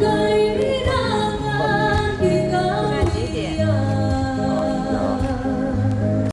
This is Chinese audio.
该